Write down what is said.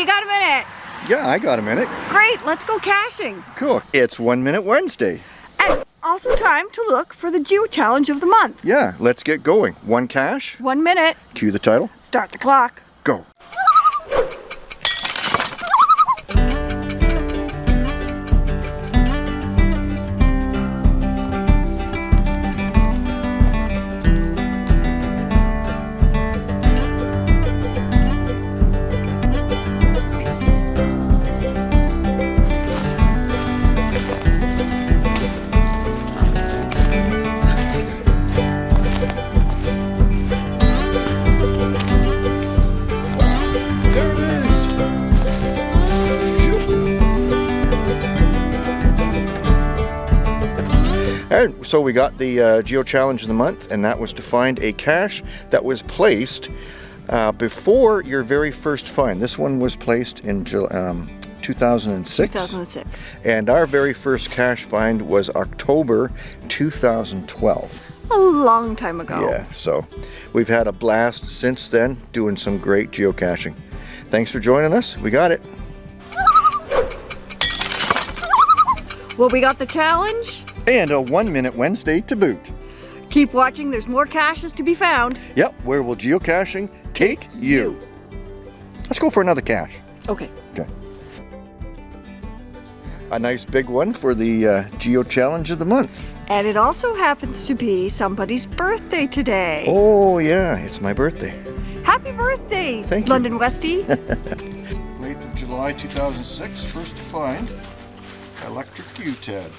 you got a minute? Yeah, I got a minute. Great, let's go caching. Cool. It's One Minute Wednesday. And also time to look for the Geo Challenge of the month. Yeah, let's get going. One cache. One minute, Cue the title. start the clock. Go. So we got the uh, Geo Challenge of the month, and that was to find a cache that was placed uh, before your very first find. This one was placed in um, 2006. 2006. And our very first cache find was October 2012. A long time ago. Yeah, so we've had a blast since then doing some great geocaching. Thanks for joining us. We got it. Well, we got the challenge. And a one minute Wednesday to boot. Keep watching, there's more caches to be found. Yep, where will geocaching take you? Let's go for another cache. Okay. Okay. A nice big one for the uh, Geo Challenge of the month. And it also happens to be somebody's birthday today. Oh yeah, it's my birthday. Happy birthday, Thank you. London Westie. 8th of July 2006, first to find electric U-TED.